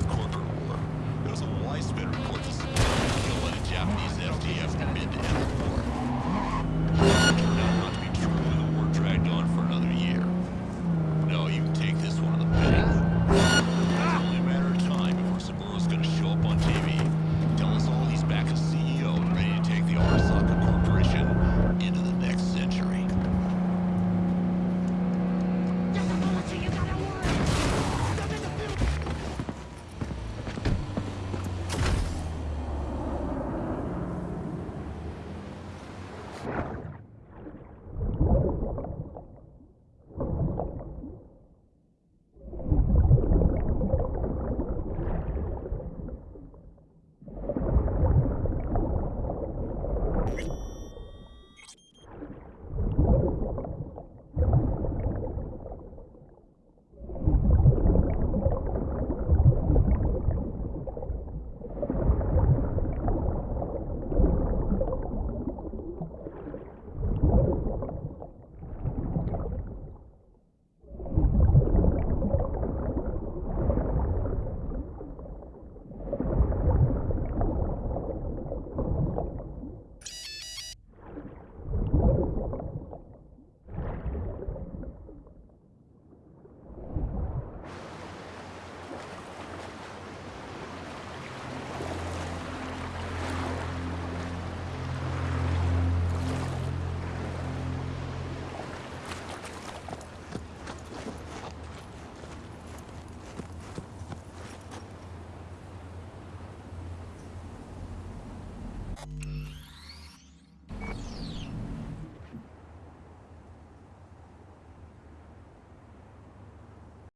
with corporate war. There was a widespread report of civilian kill by the Japanese FDF mid-end war.